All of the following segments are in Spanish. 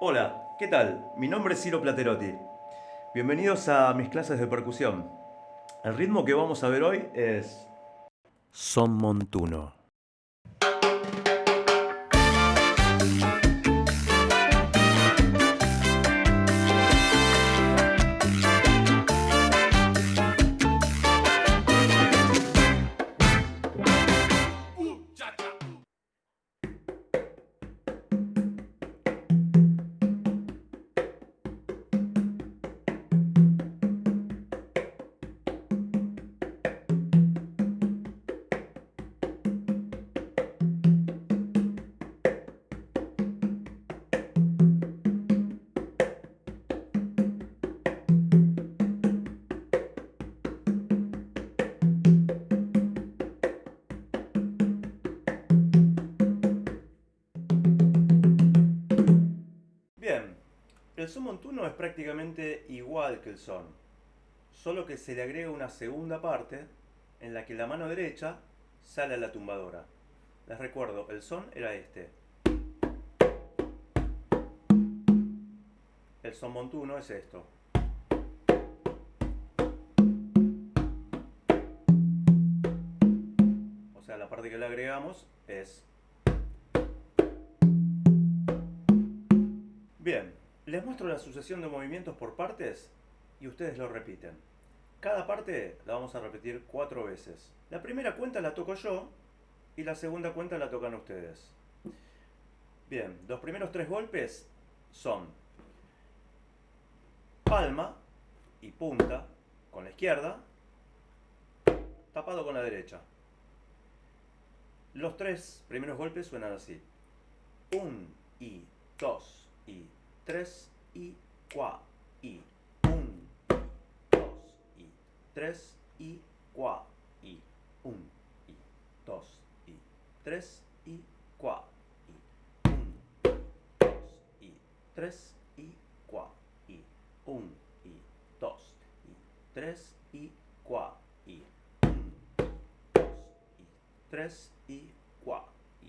Hola, ¿qué tal? Mi nombre es Ciro Platerotti. Bienvenidos a mis clases de percusión. El ritmo que vamos a ver hoy es Son Montuno. El son montuno es prácticamente igual que el son, solo que se le agrega una segunda parte en la que la mano derecha sale a la tumbadora. Les recuerdo, el son era este. El son montuno es esto. O sea, la parte que le agregamos es Bien, les muestro la sucesión de movimientos por partes y ustedes lo repiten. Cada parte la vamos a repetir cuatro veces. La primera cuenta la toco yo y la segunda cuenta la tocan ustedes. Bien, los primeros tres golpes son palma y punta con la izquierda, tapado con la derecha. Los tres primeros golpes suenan así. Un y dos y tres y cuatro y. Un y. Dos y. Tres y cuatro y. Un y. Dos y. Tres y cuatro y. Un dos y. Tres y cuatro y. Un y. Dos y. Tres y cuatro y. Un dos y. Tres y cuatro y.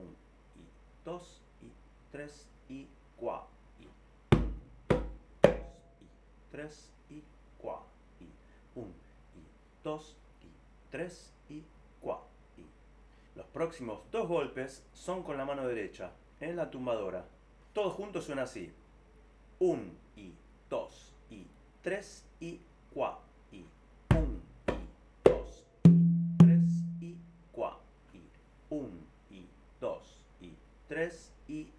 Un y. Dos y. Tres y 4 y 2 y 3 y 4 y 1 y 2 y 3 y 4 y. Los próximos dos golpes son con la mano derecha en la tumbadora. Todos juntos suena así. 1 y 2 y 3 y 4 y. 1 y 2 y 3 y 4 y. 1 y 2 y 3 y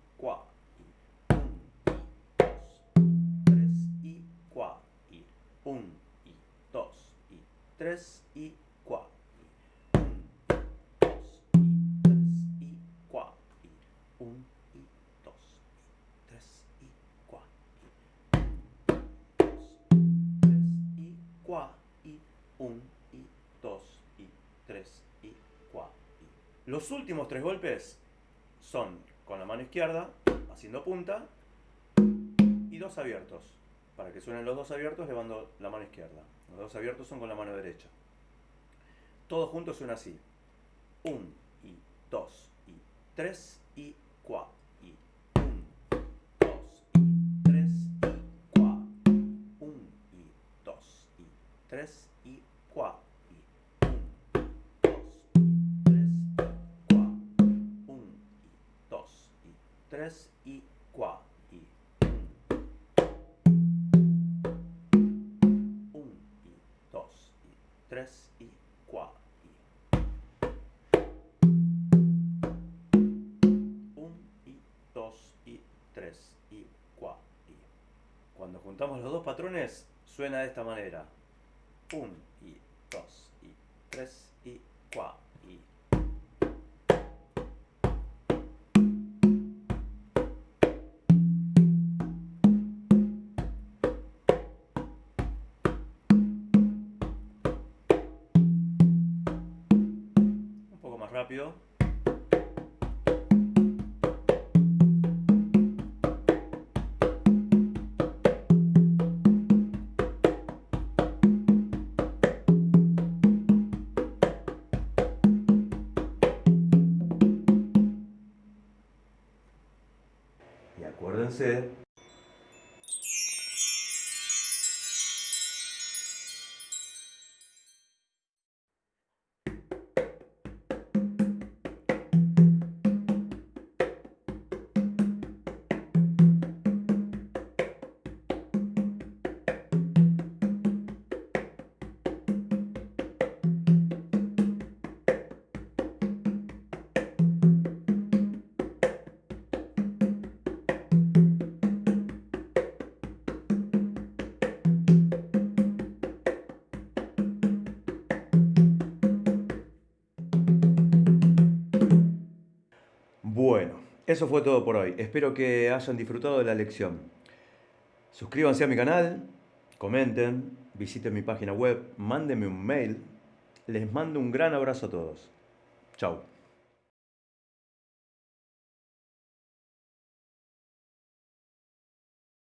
1 y 2 y 3 y 4 y los últimos tres golpes son con la mano izquierda haciendo punta y dos abiertos para que suenen los dos abiertos llevando la mano izquierda. Los dos abiertos son con la mano derecha. Todos juntos suena así. 1 y 2 y 3 y 4 y 1 2 y 3 y 4 1 y 2 y 3 3 y 4 y 1 y 2 y 3 y 4 y cuando juntamos los dos patrones suena de esta manera. 1 y 2 y 3 y 4 y acuérdense Bueno, eso fue todo por hoy. Espero que hayan disfrutado de la lección. Suscríbanse a mi canal, comenten, visiten mi página web, mándenme un mail. Les mando un gran abrazo a todos. Chao.